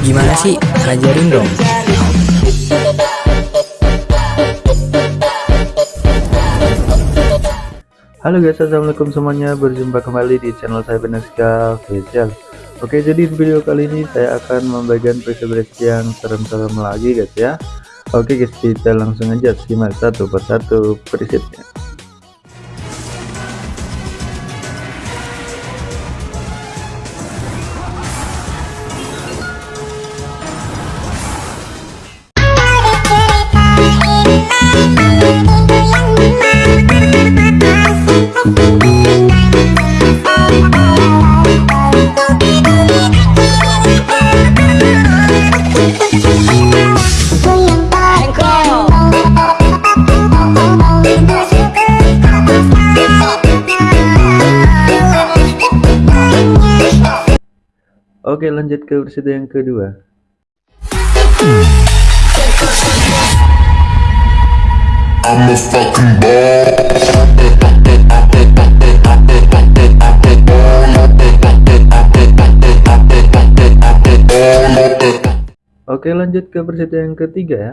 Gimana sih? Ajarin dong. Halo guys, assalamualaikum semuanya. Berjumpa kembali di channel saya Beneska Official. Oke, jadi di video kali ini saya akan membagikan preset yang serem-serem lagi guys ya. Oke guys, kita langsung aja simak satu persatu presetnya. Oke lanjut ke versi yang kedua. Oke lanjut ke versi yang ketiga ya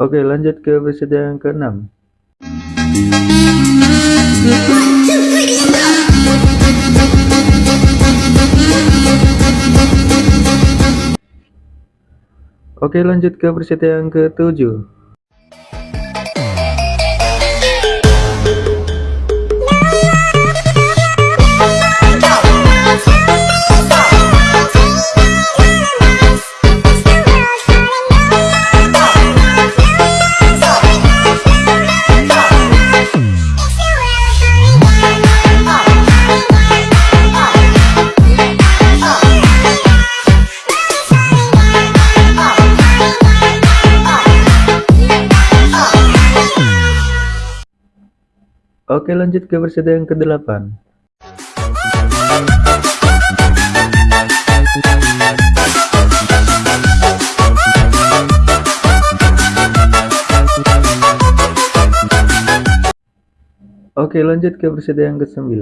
Oke lanjut ke episode yang ke-6 Oke lanjut ke episode yang ke-7 Oke lanjut ke versi yang ke-8 Oke lanjut ke versi yang ke-9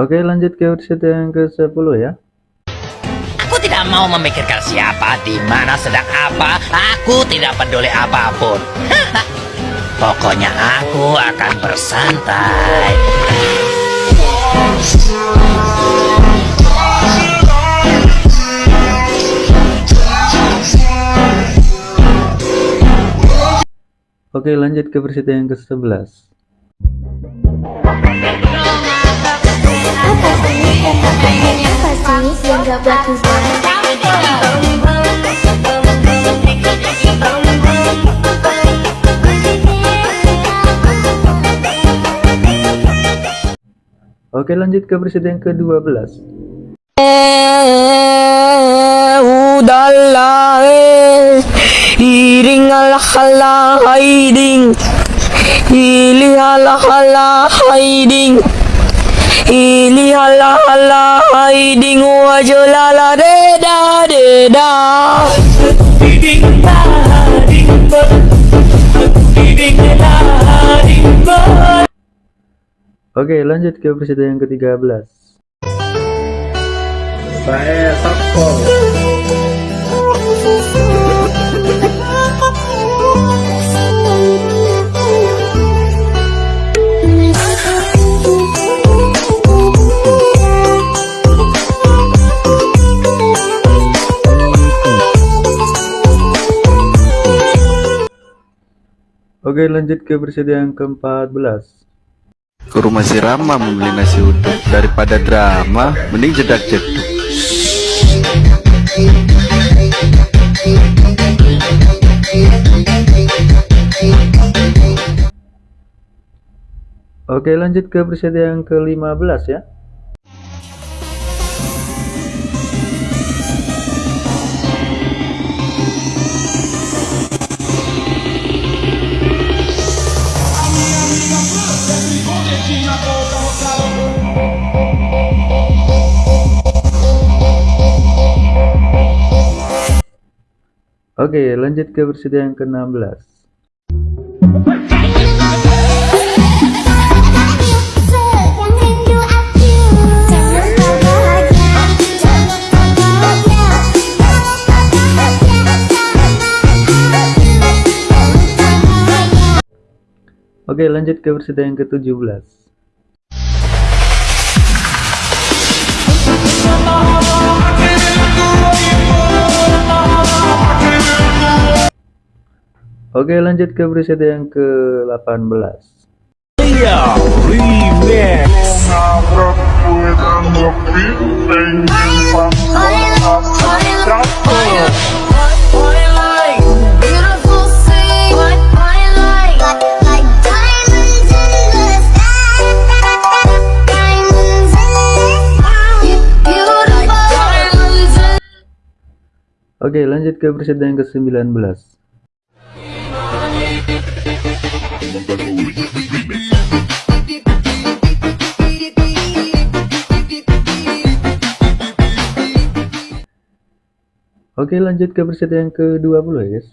Oke lanjut ke episode yang ke-10 ya. Aku tidak mau memikirkan siapa, di mana, sedang apa. Aku tidak peduli apa pun. Pokoknya aku akan bersantai. Oke lanjut ke versi yang ke-11 Oke lanjut ke presiden ke-12 udahlah iring ala hala hiding ili hala hala hiding ili hala hala hiding wajolala deda deda Oke lanjut ke presiden yang ke-13 Saya Oke lanjut ke versi yang ke-14 Ke rumah si Rama membeli nasi uduk. Daripada drama Mending jedak jeduk. Oke lanjut ke versi yang ke-15 ya Oke lanjut ke versi yang ke-16 Oke lanjut ke versi yang ke-17 Oke lanjut ke versi yang ke-18 Beautiful sea, what I like, like, like diamonds in the sky. Diamonds in the sky. Beautiful. diamonds in Oke lanjut ke versi yang ke-19 Oke lanjut ke versi yang ke-20 ya guys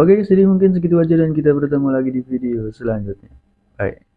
Oke jadi mungkin segitu aja dan kita bertemu lagi di video selanjutnya. Bye